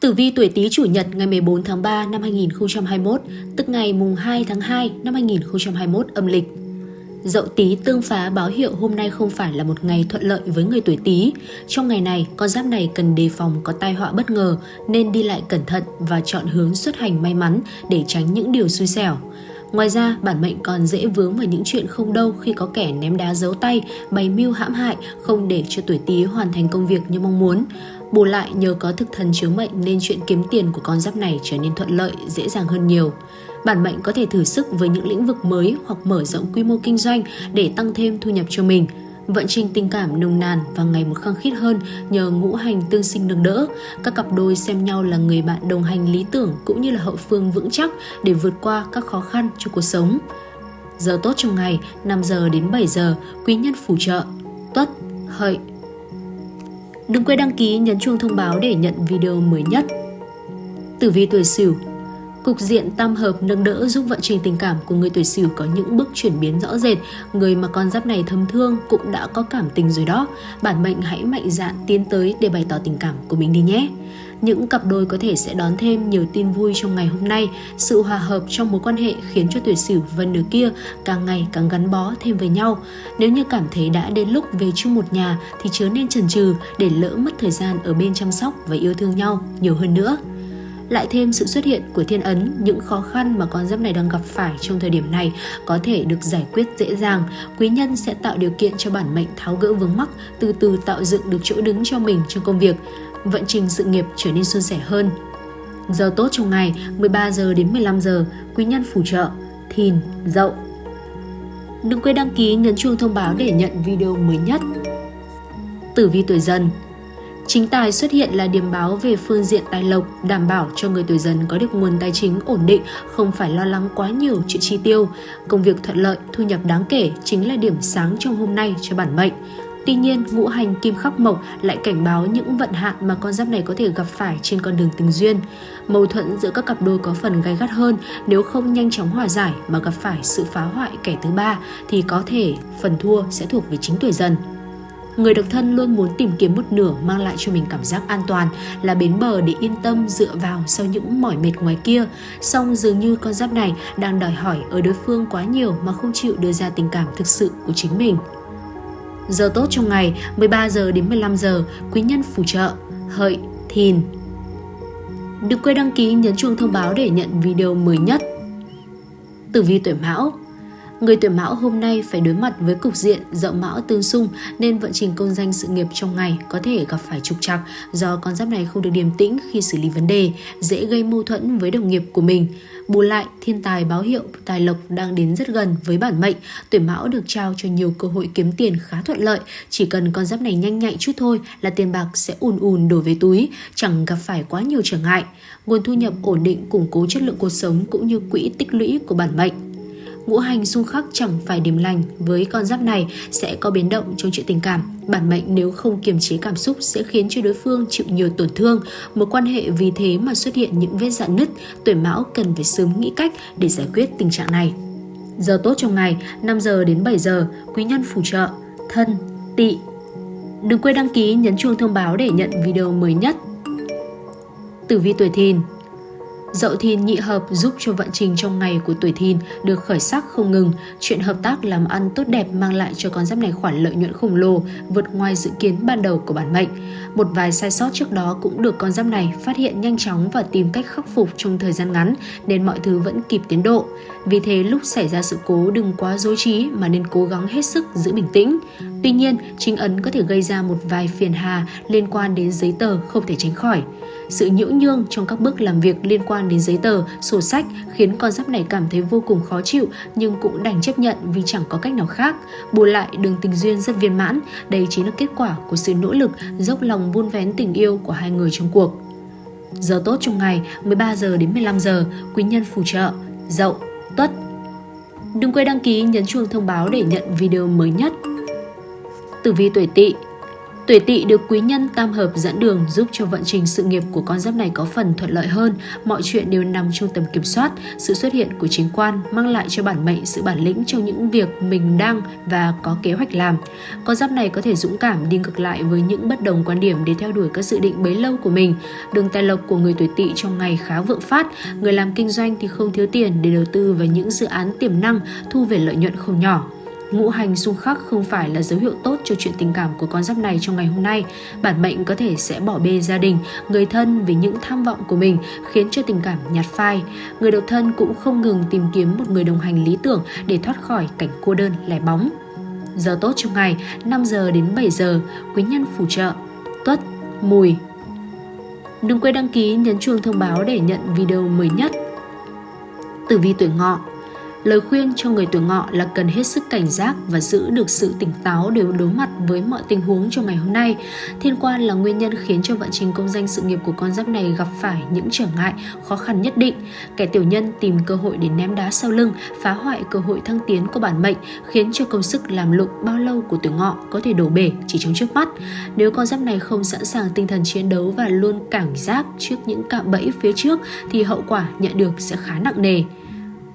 Tử vi tuổi Tý chủ nhật ngày 14 tháng 3 năm 2021, tức ngày mùng 2 tháng 2 năm 2021 âm lịch. Dậu Tý tương phá báo hiệu hôm nay không phải là một ngày thuận lợi với người tuổi Tý. Trong ngày này, con giáp này cần đề phòng có tai họa bất ngờ nên đi lại cẩn thận và chọn hướng xuất hành may mắn để tránh những điều xui xẻo. Ngoài ra, bản mệnh còn dễ vướng vào những chuyện không đâu khi có kẻ ném đá giấu tay, bày mưu hãm hại, không để cho tuổi Tý hoàn thành công việc như mong muốn. Bù lại nhờ có thực thần chiếu mệnh nên chuyện kiếm tiền của con giáp này trở nên thuận lợi, dễ dàng hơn nhiều. Bản mệnh có thể thử sức với những lĩnh vực mới hoặc mở rộng quy mô kinh doanh để tăng thêm thu nhập cho mình. Vận trình tình cảm nồng nàn và ngày một khăng khít hơn nhờ ngũ hành tương sinh nâng đỡ. Các cặp đôi xem nhau là người bạn đồng hành lý tưởng cũng như là hậu phương vững chắc để vượt qua các khó khăn trong cuộc sống. Giờ tốt trong ngày 5 giờ đến 7 giờ, quý nhân phù trợ, tuất, hợi, Đừng quên đăng ký, nhấn chuông thông báo để nhận video mới nhất. Tử vi tuổi Sửu Cục diện tam hợp nâng đỡ giúp vận trình tình cảm của người tuổi Sửu có những bước chuyển biến rõ rệt. Người mà con giáp này thâm thương cũng đã có cảm tình rồi đó. Bản mệnh hãy mạnh dạn tiến tới để bày tỏ tình cảm của mình đi nhé. Những cặp đôi có thể sẽ đón thêm nhiều tin vui trong ngày hôm nay. Sự hòa hợp trong mối quan hệ khiến cho tuổi Sửu và nửa kia càng ngày càng gắn bó thêm với nhau. Nếu như cảm thấy đã đến lúc về chung một nhà thì chớ nên chần chừ để lỡ mất thời gian ở bên chăm sóc và yêu thương nhau nhiều hơn nữa lại thêm sự xuất hiện của thiên ấn, những khó khăn mà con giáp này đang gặp phải trong thời điểm này có thể được giải quyết dễ dàng. Quý nhân sẽ tạo điều kiện cho bản mệnh tháo gỡ vướng mắc, từ từ tạo dựng được chỗ đứng cho mình trong công việc. Vận trình sự nghiệp trở nên suôn sẻ hơn. Giờ tốt trong ngày 13 giờ đến 15 giờ, quý nhân phù trợ, thìn, dậu. Đừng quên đăng ký nhấn chuông thông báo để nhận video mới nhất. Tử vi tuổi dần Chính tài xuất hiện là điểm báo về phương diện tài lộc, đảm bảo cho người tuổi dần có được nguồn tài chính ổn định, không phải lo lắng quá nhiều chuyện chi tiêu. Công việc thuận lợi, thu nhập đáng kể chính là điểm sáng trong hôm nay cho bản mệnh. Tuy nhiên, ngũ hành kim khắc mộc lại cảnh báo những vận hạn mà con giáp này có thể gặp phải trên con đường tình duyên. Mâu thuẫn giữa các cặp đôi có phần gay gắt hơn nếu không nhanh chóng hòa giải mà gặp phải sự phá hoại kẻ thứ ba thì có thể phần thua sẽ thuộc về chính tuổi dần. Người độc thân luôn muốn tìm kiếm một nửa mang lại cho mình cảm giác an toàn, là bến bờ để yên tâm dựa vào sau những mỏi mệt ngoài kia. Song dường như con giáp này đang đòi hỏi ở đối phương quá nhiều mà không chịu đưa ra tình cảm thực sự của chính mình. Giờ tốt trong ngày 13 giờ đến 15 giờ, quý nhân phù trợ, hợi, thìn. Đừng quên đăng ký nhấn chuông thông báo để nhận video mới nhất. Tử vi tuổi Mão Người tuổi mão hôm nay phải đối mặt với cục diện dậu mão tương xung nên vận trình công danh sự nghiệp trong ngày có thể gặp phải trục trặc do con giáp này không được điềm tĩnh khi xử lý vấn đề, dễ gây mâu thuẫn với đồng nghiệp của mình. Bù lại, thiên tài báo hiệu tài lộc đang đến rất gần với bản mệnh, tuổi mão được trao cho nhiều cơ hội kiếm tiền khá thuận lợi, chỉ cần con giáp này nhanh nhạy chút thôi là tiền bạc sẽ ùn ùn đổ về túi, chẳng gặp phải quá nhiều trở ngại. Nguồn thu nhập ổn định củng cố chất lượng cuộc sống cũng như quỹ tích lũy của bản mệnh ngũ hành xung khắc chẳng phải điểm lành với con giáp này sẽ có biến động trong chuyện tình cảm. Bản mệnh nếu không kiềm chế cảm xúc sẽ khiến cho đối phương chịu nhiều tổn thương. Một quan hệ vì thế mà xuất hiện những vết dạn nứt, tuổi mão cần phải sớm nghĩ cách để giải quyết tình trạng này. Giờ tốt trong ngày 5 giờ đến 7 giờ, quý nhân phù trợ, thân, tỵ. Đừng quên đăng ký nhấn chuông thông báo để nhận video mới nhất. Tử vi tuổi thìn Dậu thìn nhị hợp giúp cho vận trình trong ngày của tuổi thìn được khởi sắc không ngừng. Chuyện hợp tác làm ăn tốt đẹp mang lại cho con giáp này khoản lợi nhuận khổng lồ, vượt ngoài dự kiến ban đầu của bản mệnh. Một vài sai sót trước đó cũng được con giáp này phát hiện nhanh chóng và tìm cách khắc phục trong thời gian ngắn nên mọi thứ vẫn kịp tiến độ. Vì thế lúc xảy ra sự cố đừng quá dối trí mà nên cố gắng hết sức giữ bình tĩnh. Tuy nhiên, chính ấn có thể gây ra một vài phiền hà liên quan đến giấy tờ không thể tránh khỏi. Sự nhiễu nhương trong các bước làm việc liên quan đến giấy tờ, sổ sách khiến con giáp này cảm thấy vô cùng khó chịu nhưng cũng đành chấp nhận vì chẳng có cách nào khác. Bù lại đường tình duyên rất viên mãn, đây chính là kết quả của sự nỗ lực, dốc lòng vun vén tình yêu của hai người trong cuộc. Giờ tốt trong ngày 13 giờ đến 15 giờ, quý nhân phù trợ, dậu, tuất. Đừng quên đăng ký nhấn chuông thông báo để nhận video mới nhất. Tử vi tuổi tỵ Tuổi tỵ được quý nhân tam hợp dẫn đường giúp cho vận trình sự nghiệp của con giáp này có phần thuận lợi hơn, mọi chuyện đều nằm trong tầm kiểm soát. Sự xuất hiện của chính quan mang lại cho bản mệnh sự bản lĩnh trong những việc mình đang và có kế hoạch làm. Con giáp này có thể dũng cảm đi ngược lại với những bất đồng quan điểm để theo đuổi các dự định bấy lâu của mình. Đường tài lộc của người tuổi tỵ trong ngày khá vượng phát, người làm kinh doanh thì không thiếu tiền để đầu tư vào những dự án tiềm năng thu về lợi nhuận không nhỏ. Ngũ hành xung khắc không phải là dấu hiệu tốt cho chuyện tình cảm của con giáp này trong ngày hôm nay. Bản mệnh có thể sẽ bỏ bê gia đình, người thân vì những tham vọng của mình khiến cho tình cảm nhạt phai. Người độc thân cũng không ngừng tìm kiếm một người đồng hành lý tưởng để thoát khỏi cảnh cô đơn lẻ bóng. Giờ tốt trong ngày 5 giờ đến 7 giờ, quý nhân phù trợ, tuất, mùi. Đừng quên đăng ký nhấn chuông thông báo để nhận video mới nhất. Tử vi tuổi ngọ Lời khuyên cho người tuổi ngọ là cần hết sức cảnh giác và giữ được sự tỉnh táo để đối mặt với mọi tình huống trong ngày hôm nay. Thiên quan là nguyên nhân khiến cho vận trình công danh sự nghiệp của con giáp này gặp phải những trở ngại, khó khăn nhất định. Kẻ tiểu nhân tìm cơ hội để ném đá sau lưng, phá hoại cơ hội thăng tiến của bản mệnh, khiến cho công sức làm lụng bao lâu của tuổi ngọ có thể đổ bể chỉ trong trước mắt. Nếu con giáp này không sẵn sàng tinh thần chiến đấu và luôn cảnh giác trước những cạm bẫy phía trước thì hậu quả nhận được sẽ khá nặng nề.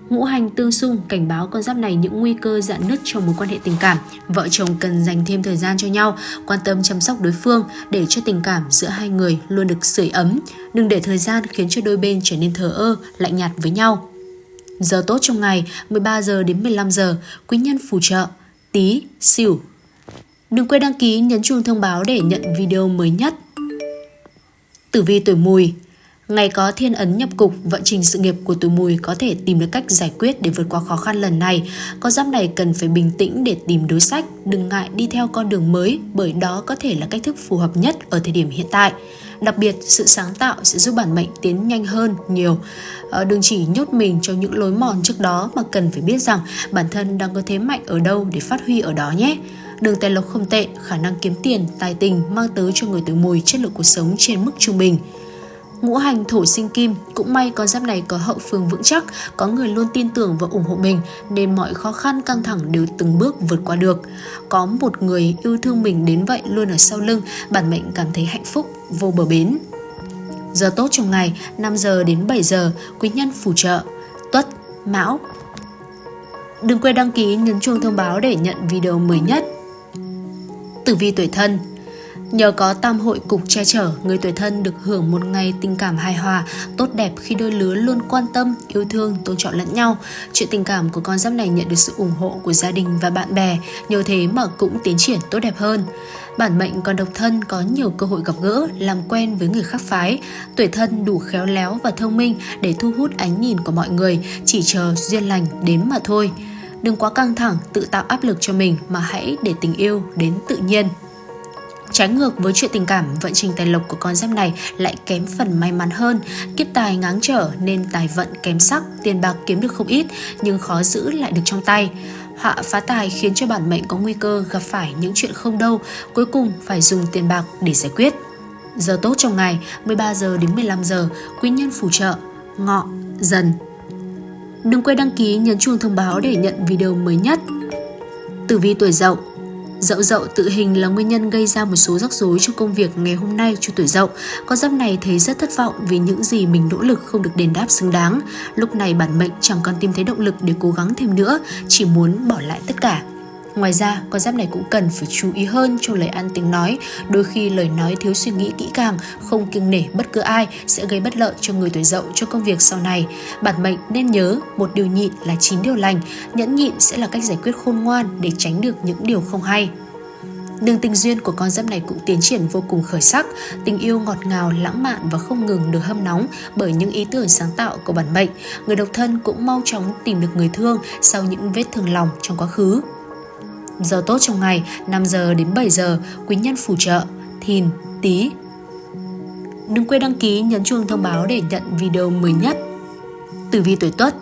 Ngũ hành tương xung cảnh báo con giáp này những nguy cơ dạn nứt trong mối quan hệ tình cảm. Vợ chồng cần dành thêm thời gian cho nhau, quan tâm chăm sóc đối phương để cho tình cảm giữa hai người luôn được sưởi ấm. Đừng để thời gian khiến cho đôi bên trở nên thờ ơ, lạnh nhạt với nhau. Giờ tốt trong ngày 13 giờ đến 15 giờ, quý nhân phù trợ, tí, Sửu Đừng quên đăng ký nhấn chuông thông báo để nhận video mới nhất. Tử vi tuổi mùi Ngày có thiên ấn nhập cục, vận trình sự nghiệp của tuổi mùi có thể tìm được cách giải quyết để vượt qua khó khăn lần này. Con giáp này cần phải bình tĩnh để tìm đối sách, đừng ngại đi theo con đường mới bởi đó có thể là cách thức phù hợp nhất ở thời điểm hiện tại. Đặc biệt, sự sáng tạo sẽ giúp bản mệnh tiến nhanh hơn nhiều. Ờ, đừng chỉ nhốt mình trong những lối mòn trước đó mà cần phải biết rằng bản thân đang có thế mạnh ở đâu để phát huy ở đó nhé. Đường tài lộc không tệ, khả năng kiếm tiền, tài tình mang tới cho người tuổi mùi chất lượng cuộc sống trên mức trung bình. Ngũ hành thổ sinh kim, cũng may con giáp này có hậu phương vững chắc, có người luôn tin tưởng và ủng hộ mình nên mọi khó khăn căng thẳng đều từng bước vượt qua được. Có một người yêu thương mình đến vậy luôn ở sau lưng, bản mệnh cảm thấy hạnh phúc, vô bờ bến. Giờ tốt trong ngày 5 giờ đến 7 giờ, quý nhân phù trợ, tuất, mão. Đừng quên đăng ký nhấn chuông thông báo để nhận video mới nhất. Tử vi tuổi thân Nhờ có tam hội cục che chở, người tuổi thân được hưởng một ngày tình cảm hài hòa, tốt đẹp khi đôi lứa luôn quan tâm, yêu thương, tôn trọng lẫn nhau. Chuyện tình cảm của con giáp này nhận được sự ủng hộ của gia đình và bạn bè, nhờ thế mà cũng tiến triển tốt đẹp hơn. Bản mệnh còn độc thân có nhiều cơ hội gặp gỡ, làm quen với người khác phái. Tuổi thân đủ khéo léo và thông minh để thu hút ánh nhìn của mọi người, chỉ chờ duyên lành đến mà thôi. Đừng quá căng thẳng, tự tạo áp lực cho mình mà hãy để tình yêu đến tự nhiên. Trái ngược với chuyện tình cảm, vận trình tài lộc của con giáp này lại kém phần may mắn hơn. Kiếp tài ngáng trở nên tài vận kém sắc, tiền bạc kiếm được không ít nhưng khó giữ lại được trong tay. Họa phá tài khiến cho bản mệnh có nguy cơ gặp phải những chuyện không đâu, cuối cùng phải dùng tiền bạc để giải quyết. Giờ tốt trong ngày 13 giờ đến 15 giờ, quý nhân phù trợ, ngọ, dần. Đừng quên đăng ký nhấn chuông thông báo để nhận video mới nhất. Tử vi tuổi dậu Dậu dậu tự hình là nguyên nhân gây ra một số rắc rối trong công việc ngày hôm nay cho tuổi dậu. Con giáp này thấy rất thất vọng vì những gì mình nỗ lực không được đền đáp xứng đáng. Lúc này bản mệnh chẳng còn tìm thấy động lực để cố gắng thêm nữa, chỉ muốn bỏ lại tất cả. Ngoài ra, con giáp này cũng cần phải chú ý hơn trong lời ăn tiếng nói. Đôi khi lời nói thiếu suy nghĩ kỹ càng, không kiêng nể bất cứ ai sẽ gây bất lợi cho người tuổi dậu cho công việc sau này. Bản mệnh nên nhớ, một điều nhịn là chín điều lành. Nhẫn nhịn sẽ là cách giải quyết khôn ngoan để tránh được những điều không hay. Đường tình duyên của con giáp này cũng tiến triển vô cùng khởi sắc, tình yêu ngọt ngào, lãng mạn và không ngừng được hâm nóng bởi những ý tưởng sáng tạo của bản mệnh. Người độc thân cũng mau chóng tìm được người thương sau những vết thương lòng trong quá khứ. Giờ tốt trong ngày 5 giờ đến 7 giờ, quý nhân phù trợ, thìn, tí. Đừng quên đăng ký nhấn chuông thông báo để nhận video mới nhất. Tử vi tuổi Tuất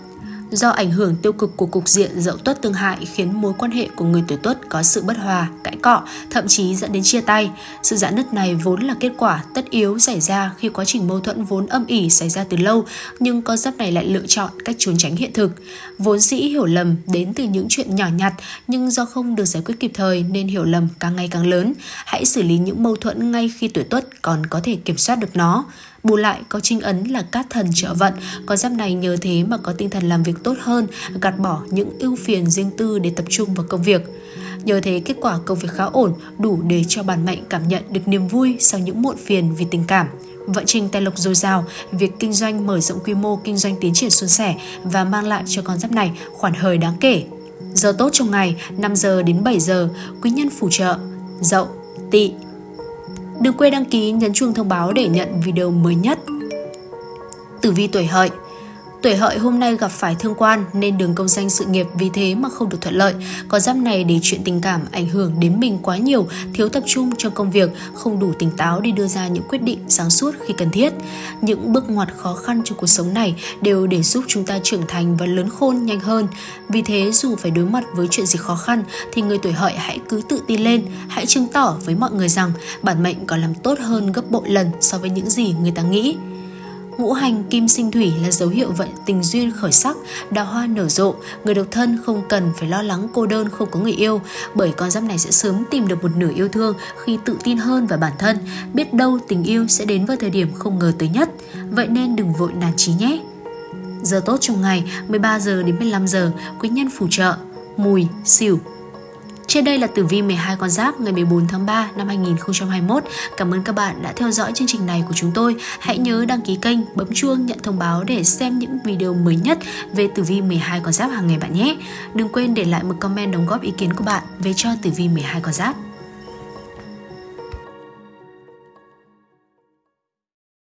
Do ảnh hưởng tiêu cực của cục diện dậu tuất tương hại khiến mối quan hệ của người tuổi tuất có sự bất hòa, cãi cọ, thậm chí dẫn đến chia tay. Sự giãn nứt này vốn là kết quả tất yếu xảy ra khi quá trình mâu thuẫn vốn âm ỉ xảy ra từ lâu, nhưng con giáp này lại lựa chọn cách trốn tránh hiện thực. Vốn dĩ hiểu lầm đến từ những chuyện nhỏ nhặt, nhưng do không được giải quyết kịp thời nên hiểu lầm càng ngày càng lớn. Hãy xử lý những mâu thuẫn ngay khi tuổi tuất còn có thể kiểm soát được nó. Bù lại có trinh ấn là cát thần trợ vận, con giáp này nhờ thế mà có tinh thần làm việc tốt hơn, gạt bỏ những ưu phiền riêng tư để tập trung vào công việc. Nhờ thế kết quả công việc khá ổn, đủ để cho bản mệnh cảm nhận được niềm vui sau những muộn phiền vì tình cảm. Vận trình tài lộc dồi dào, việc kinh doanh mở rộng quy mô kinh doanh tiến triển suôn sẻ và mang lại cho con giáp này khoản hời đáng kể. Giờ tốt trong ngày 5 giờ đến 7 giờ, quý nhân phù trợ, dậu, tỵ, Đừng quên đăng ký, nhấn chuông thông báo để nhận video mới nhất. Tử vi tuổi hợi Tuổi hợi hôm nay gặp phải thương quan nên đường công danh sự nghiệp vì thế mà không được thuận lợi. Có giáp này để chuyện tình cảm ảnh hưởng đến mình quá nhiều, thiếu tập trung trong công việc, không đủ tỉnh táo để đưa ra những quyết định sáng suốt khi cần thiết. Những bước ngoặt khó khăn trong cuộc sống này đều để giúp chúng ta trưởng thành và lớn khôn nhanh hơn. Vì thế dù phải đối mặt với chuyện gì khó khăn thì người tuổi hợi hãy cứ tự tin lên, hãy chứng tỏ với mọi người rằng bản mệnh còn làm tốt hơn gấp bội lần so với những gì người ta nghĩ. Ngũ hành kim sinh thủy là dấu hiệu vận tình duyên khởi sắc, đào hoa nở rộ, người độc thân không cần phải lo lắng cô đơn không có người yêu, bởi con giáp này sẽ sớm tìm được một nửa yêu thương khi tự tin hơn vào bản thân, biết đâu tình yêu sẽ đến vào thời điểm không ngờ tới nhất, vậy nên đừng vội nản chí nhé. Giờ tốt trong ngày 13 giờ đến 15 giờ, quý nhân phù trợ, mùi, xỉu, trên đây là tử vi 12 con giáp ngày 14 tháng 3 năm 2021. Cảm ơn các bạn đã theo dõi chương trình này của chúng tôi. Hãy nhớ đăng ký kênh, bấm chuông nhận thông báo để xem những video mới nhất về tử vi 12 con giáp hàng ngày bạn nhé. Đừng quên để lại một comment đóng góp ý kiến của bạn về cho tử vi 12 con giáp.